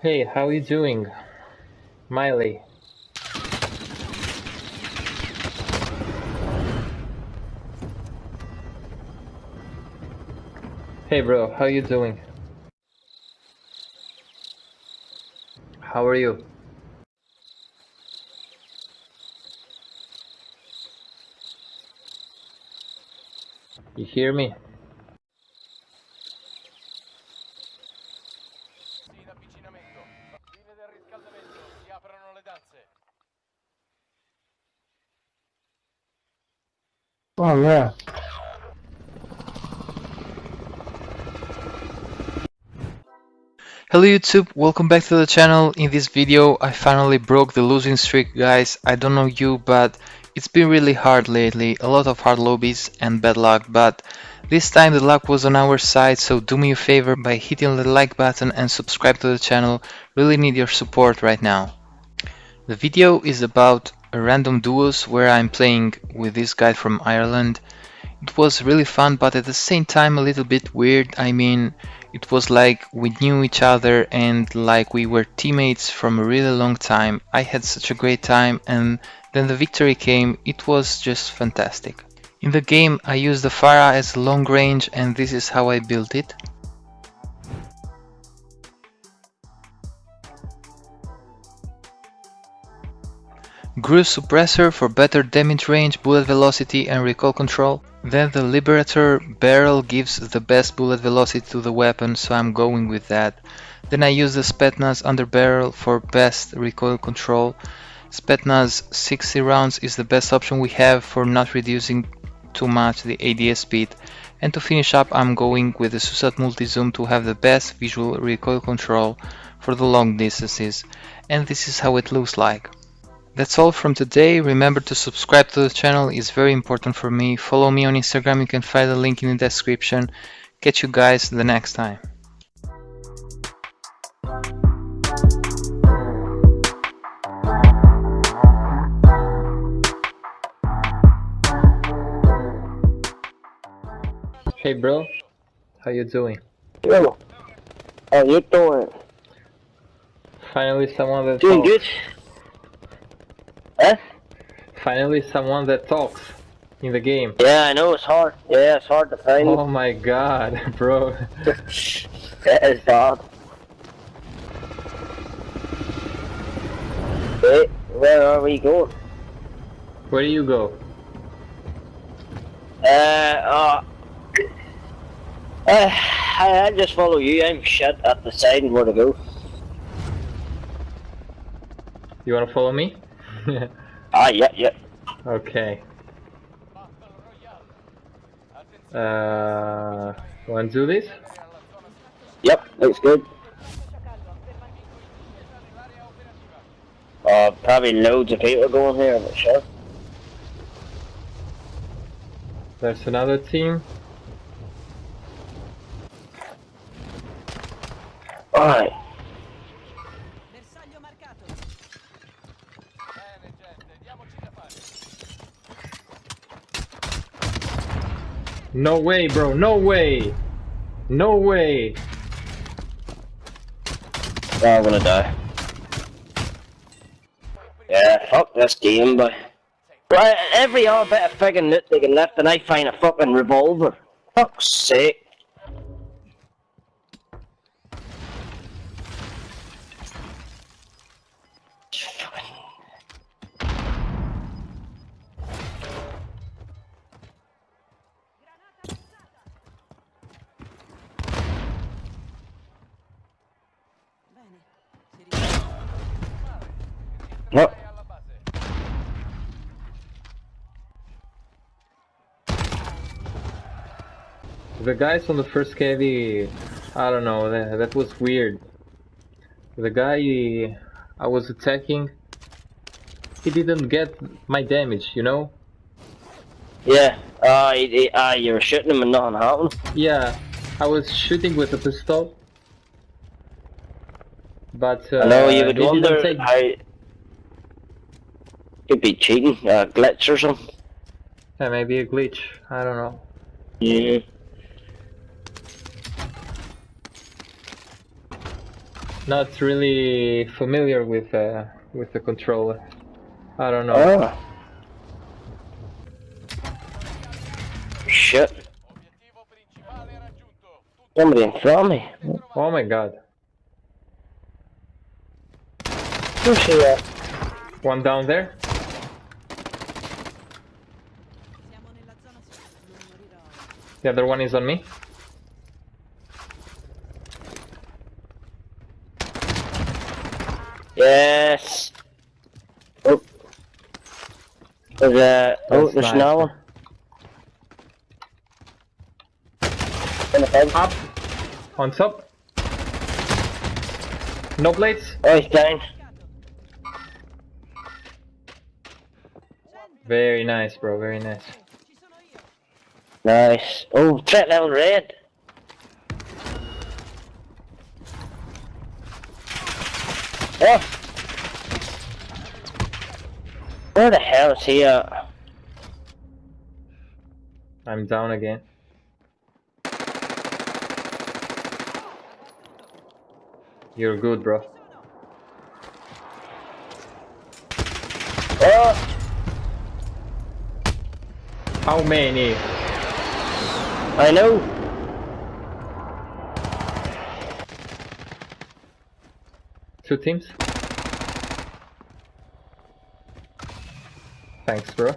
Hey, how you doing? Miley. Hey bro, how you doing? How are you? You hear me? Oh yeah. Hello YouTube, welcome back to the channel. In this video I finally broke the losing streak guys. I don't know you but it's been really hard lately, a lot of hard lobbies and bad luck but this time the luck was on our side so do me a favor by hitting the like button and subscribe to the channel, really need your support right now. The video is about random duos where I'm playing with this guy from Ireland. It was really fun but at the same time a little bit weird, I mean it was like we knew each other and like we were teammates from a really long time. I had such a great time and then the victory came, it was just fantastic. In the game I used the FARA as long range and this is how I built it. GRU Suppressor for better damage range, bullet velocity and recoil control. Then the Liberator barrel gives the best bullet velocity to the weapon, so I'm going with that. Then I use the Spetsnaz under barrel for best recoil control. Spetsnaz 60 rounds is the best option we have for not reducing too much the ADS speed. And to finish up I'm going with the Susat Multi-Zoom to have the best visual recoil control for the long distances. And this is how it looks like. That's all from today. Remember to subscribe to the channel, it's very important for me. Follow me on Instagram, you can find the link in the description. Catch you guys the next time. Hey bro, how you doing? Yo. How you doing? Finally someone that Doing good? Finally someone that talks in the game. Yeah, I know it's hard. Yeah, it's hard to find. Oh my god, bro. that is hard. Wait, where are we going? Where do you go? Uh, uh, uh I, I just follow you. I'm shit at deciding where to go. You wanna follow me? Ah, yeah, yeah. okay. Battle Royale. Attenzione, Uh, wanna do this? Yep, looks good. Uh, probably loads of people going here, sure. There's another team. No way, bro. No way. No way. Oh, I'm gonna die. Yeah, fuck this game, boy. Right, every other bit of friggin' can lift and I find a fucking revolver. Fuck's sake. The guys on the first KV, I don't know, that, that was weird. The guy I was attacking, he didn't get my damage, you know? Yeah, uh, he- uh, you were shooting him and nothing happened. Yeah, I was shooting with a pistol. But uh, I know you would he didn't wonder take- how... Could be cheating, uh, glitch or something. Yeah, maybe a glitch. I don't know. Yeah. not really familiar with uh, with the controller. I don't know. Oh. Shit. Obiettivo principale raggiunto. Tutto Somebody in front of me. Oh my god. Who's here? One down there. The other one is on me. Yes. Oh. There's a. Oh, That's there's nice. another one. In the bed. Up. On top. No blades. Oh, he's down. Very nice, bro. Very nice. Ci sono io. Nice. Oh, threat level red. Oh. Where the hell is he at? I'm down again. You're good, bro. Oh, How many? I know. Two teams? Thanks, bro.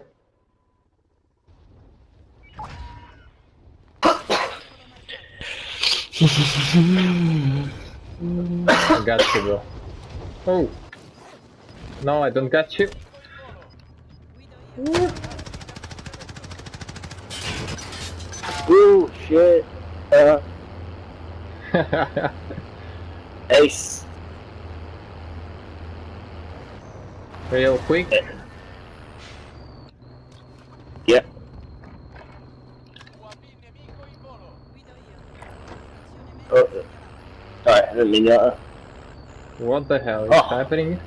I got you, bro. Oh! No, I don't got you. Oh shit. Uh, ace. Real quick. Yep. UAV nemico in volo. Guido io. Azione Oh, sorry, I didn't mean that. What the hell is Oh. happening?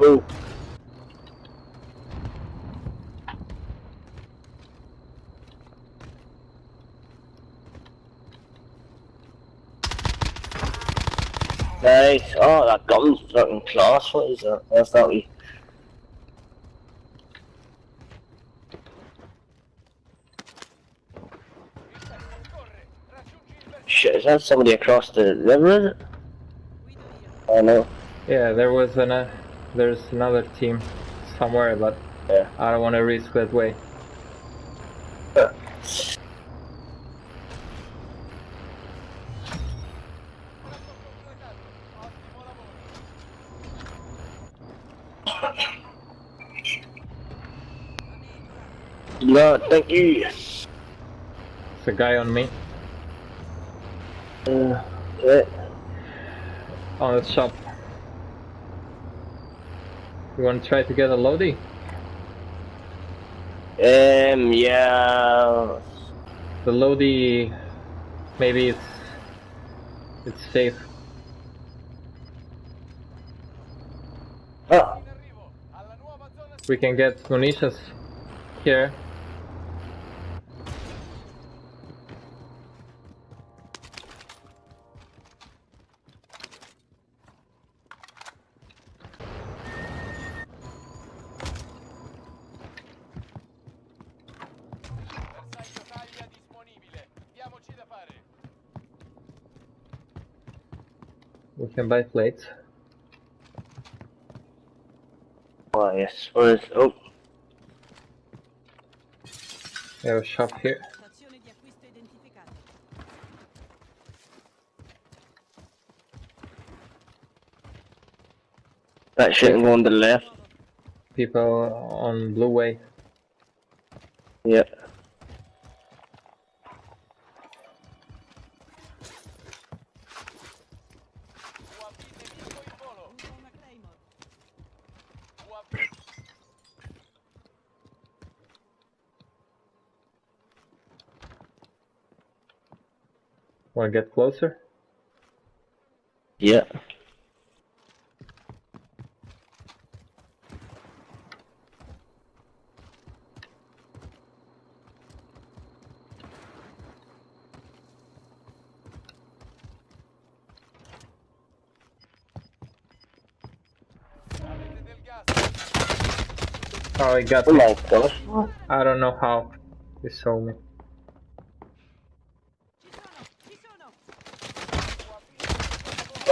Ooh. Nice. Oh, that gun's fucking class. What is that? That's that we. Corre, raggiungi il bersaglio. Shit, is that somebody across the river? Is it? Guido io. Oh no. Yeah, there was an uh, there's another team somewhere, but Yeah. I don't want to risk that way. No, thank you. It's a guy on me Uh, yeah. on the shop. You want to try to get a loadie? Um, yeah. The loadie, maybe it's it's safe. Oh, In arrivo. Alla nuova zona We can get munitions here. We can buy plates. oh yes. Where is? Oh, We have a shop here. Stazione di acquisto identificata. that shit go on the left. People on Blue Way. Yeah. Wanna get closer? Yeah. Oh, he got me. I don't know how he saw me.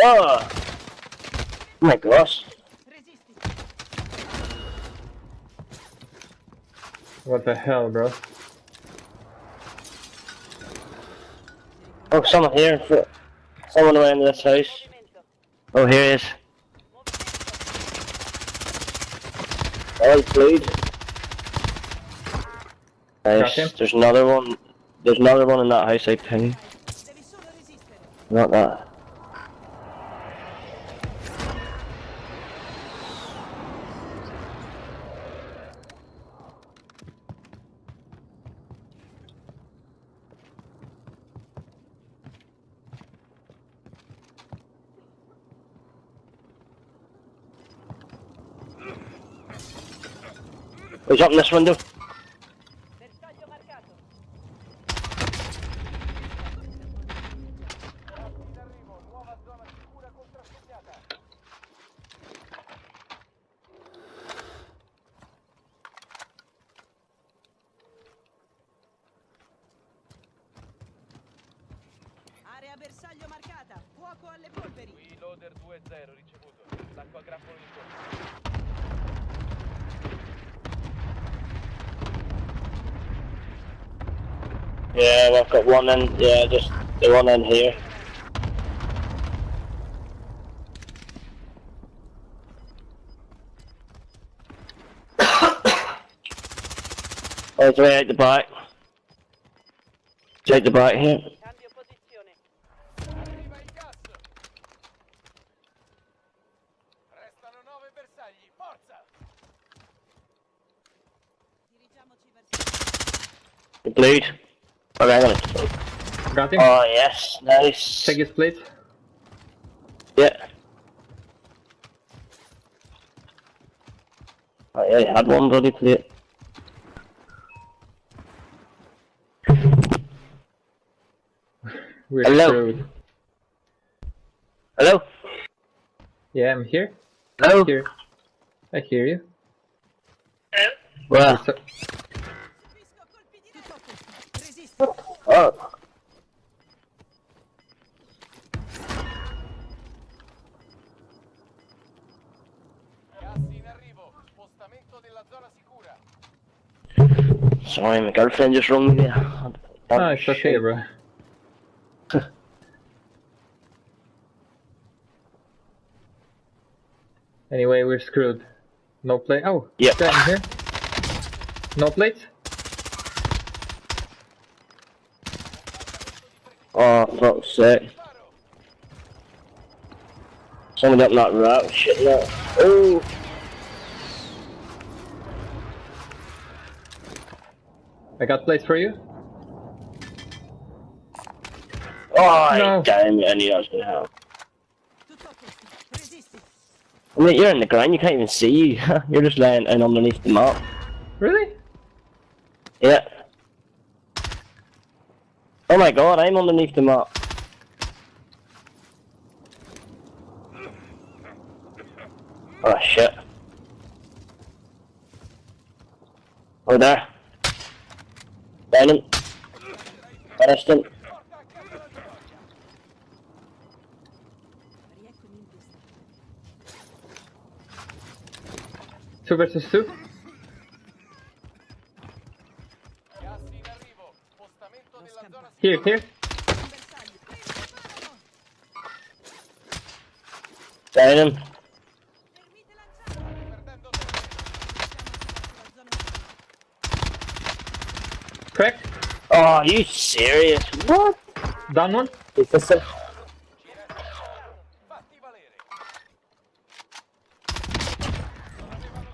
Oh! My gosh. What the hell, bro? Oh, someone here. Someone around this house. Oh, here he is. Oh, he's bleed. Nice. There's another one. There's another one in that house, I think. Devi solo resistere. Not that. Nuova zona sicura contrassegnata. Area bersaglio marcata. Fuoco alle polveri. Qui loader 2-0 ricevuto. Attacco a grappolo in corso. Yeah, we've got one in. Yeah, just the one in here. oh, it's way out the back. It's out the back here. Cambio posizione. Arriva il gas. Restano 9 bersagli. Forza! Dirigiamoci verso. The bleed. Okay, I'm gonna. Got him? Oh yes, nice. Check his plate. Yeah. Oh yeah, I had one bloody plate. We're Hello. screwed. Hello? Yeah, I'm here. Hello? Here. I hear you. Well, So, sicura. Sorry, my girlfriend just rung me there. oh, ah, it's okay, bro. anyway, we're screwed. No plate. Oh, yeah. down here. No plates? Oh, fuck's sake. Someone up that route, shit that. Oh! I got place for you. Oh, No. damn it, I knew that was gonna happen. Tutto a posto. Resisti. I mean, you're in the ground, you can't even see you. you're just laying in underneath the map. Really? Yeah. Oh my god, I'm underneath the map. Oh shit. Oh there. Down him. Finished him. Two versus two. Here, here. Preparano. Him. Permite lanciare. Perdendo tempo. Siamo sulla zona Crack. Oh, are you serious? What? Down one. Is this a... Ci resta solo. Fatti valere.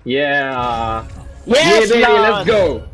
Yeah. Yes, yeah, baby, let's go.